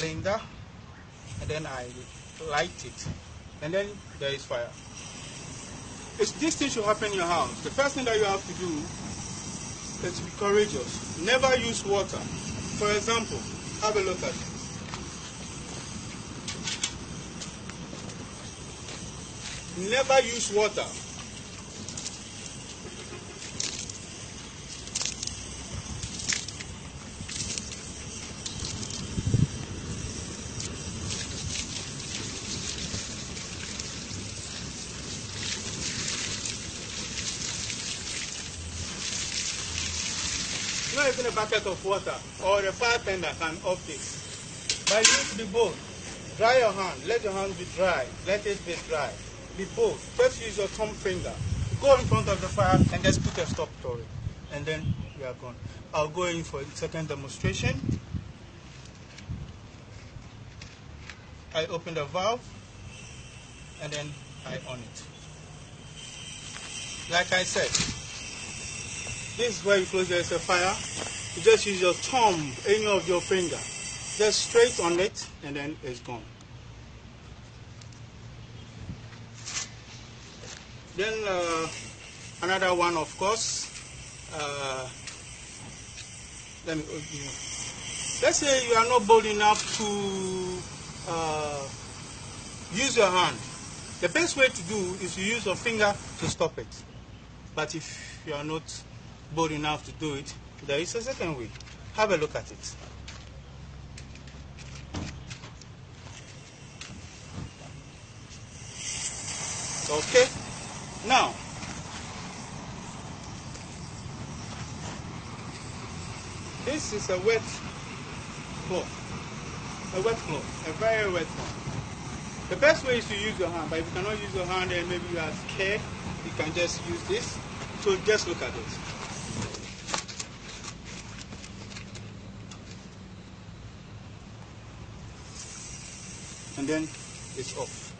cylinder and then I light it and then there is fire. If this thing should happen in your house, the first thing that you have to do is to be courageous. Never use water. For example, have a look at it. Never use water. Not even a bucket of water or a fire tender can off this. But use the bowl. Dry your hand. Let your hand be dry. Let it be dry. The bowl. First use your thumb finger. Go in front of the fire and just put a stop to it. And then we are gone. I'll go in for a second demonstration. I open the valve and then I on it. Like I said, this is where you close there's a fire. You just use your thumb, any of your finger, just straight on it, and then it's gone. Then uh, another one, of course. Uh, let me. Let's say you are not bold enough to uh, use your hand. The best way to do is to use your finger to stop it. But if you are not bold enough to do it, there is a second way. Have a look at it. Okay? Now, this is a wet cloth. A wet cloth. A very wet one. The best way is to use your hand, but if you cannot use your hand and maybe you are scared, you can just use this. So just look at it. And then it's off.